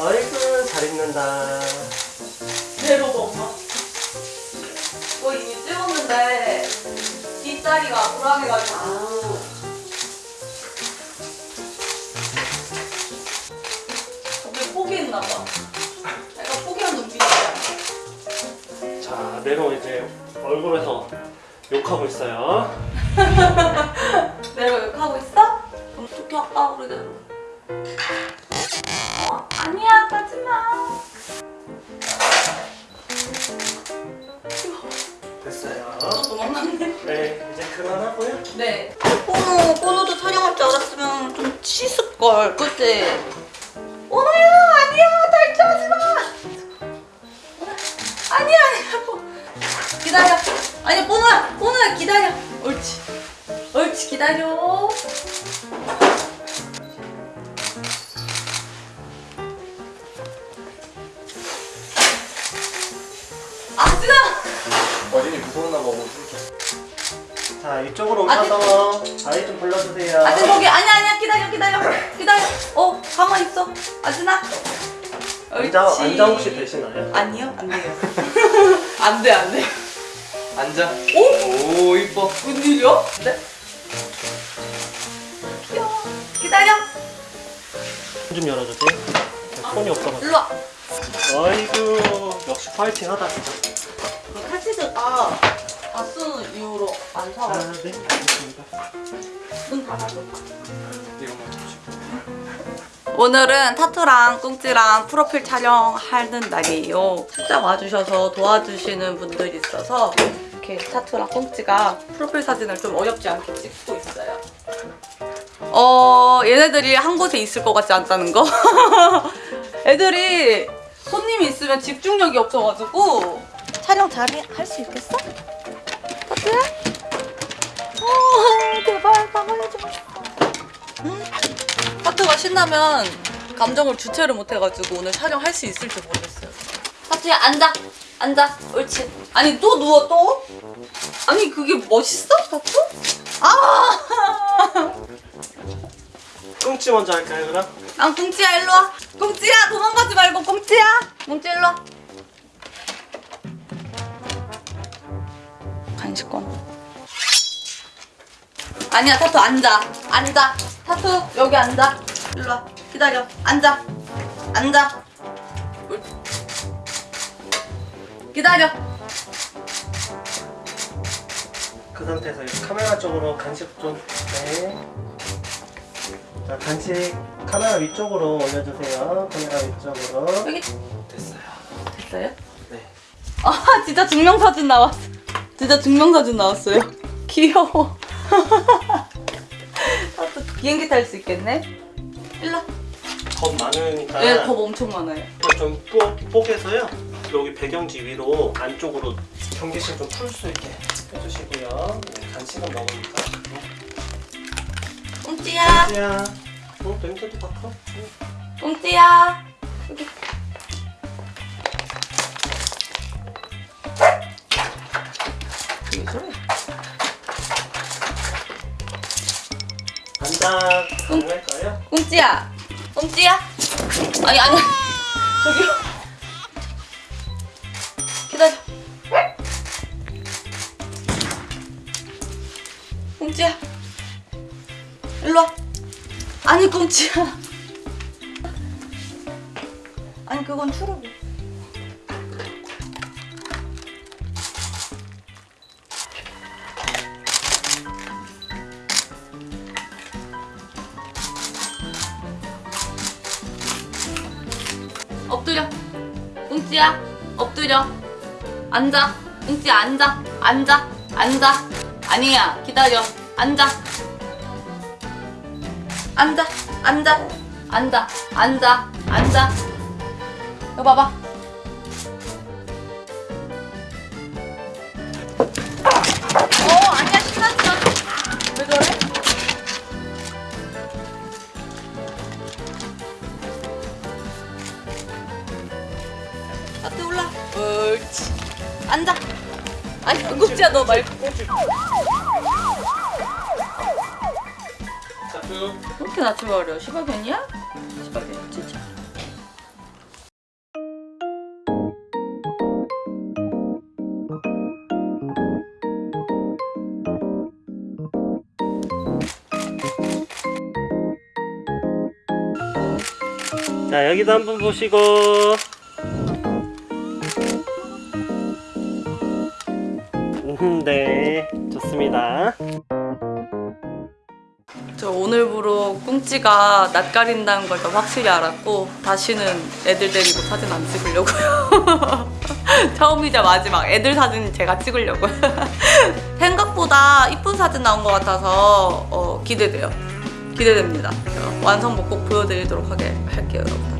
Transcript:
아이고 잘 입는다. 내려가 엄마. 이거 이미 찍었는데 뒷다리가 불안해가지고. 갑자기 포기했나봐. 약간 포기한 눈빛이야. 자 내로 이제 얼굴에서 욕하고 있어요. 내가 욕하고 있어? 그럼 어떻게 아까 그러대로. 어, 아니야, 가지마. 됐어요. 도망갔네. 네 이제 그만하고요. 네. 꼬노, 꼬노도 촬영할 줄 알았으면 좀 씻을걸, 그치? 꼬노야, 아니야, 탈출하지 마! 아니야, 아니야, 뽀. 기다려. 아니, 꼬노야, 꼬노야, 기다려. 옳지. 옳지, 기다려. 어린이 무서웠나 봐 옷을 자 이쪽으로 오셔서 아이 좀 불러주세요. 아진 거기 아니야 아니야 기다려 기다려 기다려 어 가만 있어 아진아 앉아 앉아 혹시 되시나요? 아니요 안 돼요 안돼 안돼 앉아 오? 오 이뻐 웬일이야? 네? 귀여워 기다려 좀 열어주세요. 손이 없어가지고. 일로 와 아이고 역시 파이팅 하다. 칼 치즈가 다 쓰는 이유로 안아 사가지고 네 알겠습니다. 문 닫아줘 오늘은 타투랑 꽁찌랑 프로필 촬영하는 날이에요. 진짜 와주셔서 도와주시는 분들이 있어서 이렇게 타투랑 꽁찌가 프로필 사진을 좀 어렵지 않게 찍고 있어요. 어, 얘네들이 한 곳에 있을 것 같지 않다는 거? 애들이 손님이 있으면 집중력이 없어가지고 잘할 수 있겠어? 타투야? 어, 제발 나가야지 마. 응? 하트가 신나면 감정을 주체를 못해가지고 오늘 촬영할 수 있을지 모르겠어요. 하트야 앉아, 앉아, 옳지. 아니 또 누워 또? 아니 그게 멋있어, 하트? 아! 꽁치 먼저 할까요 그럼? 아 꽁찌야 일로 와. 꽁찌야 도망가지 말고 꽁찌야. 꽁찌 일로 와. 간식권. 아니야 타투 앉아 앉아 타투 여기 앉아 일로 와 기다려 앉아 앉아 옳- 기다려 그 상태에서 카메라 쪽으로 간식 좀 네. 자 간식 카메라 위쪽으로 올려주세요. 카메라 위쪽으로. 여기 됐어요 됐어요? 네. 아 진짜 증명사진 나왔어 진짜 증명사진 나왔어요 귀여워 타투 비행기 탈 수 있겠네 일로 와. 겁 많으니까 네, 겁 엄청 많아요 좀 뽀, 뽀개서요. 여기 배경지 위로 안쪽으로 경계심 좀 풀 수 있게 해주시고요. 네, 간식은 먹으니까. 꽁찌야 꽁지야. 어 냄새도 맡아. 꽁찌야 여기 왜 저래? 앉아 가능할까요? 꽁찌야. 꽁찌야? 아니 아니. 저기요. 기다려. 꽁찌야. 일로 와. 아니 꽁찌야. 아니 그건 추르고 꽁찌야? 엎드려. 앉아. 꽁찌 앉아. 앉아. 앉아. 아니야 기다려. 앉아. 앉아. 앉아. 앉아. 앉아. 앉아. 이거 봐봐 앞에 올라. 옳지. 앉아. 아니 양국지야 너 말고. 그렇게 낮춰버려 시바견이야? 시바견 진짜. 자 여기도 한번 보시고. 네 좋습니다 저 오늘부로 꿍찌가 낯가린다는 걸더 확실히 알았고 다시는 애들 데리고 사진 안 찍으려고요. 처음이자 마지막 애들 사진 제가 찍으려고요. 생각보다 이쁜 사진 나온 것 같아서 어, 기대돼요. 기대됩니다. 완성본 꼭 보여드리도록 하게 할게요, 여러분.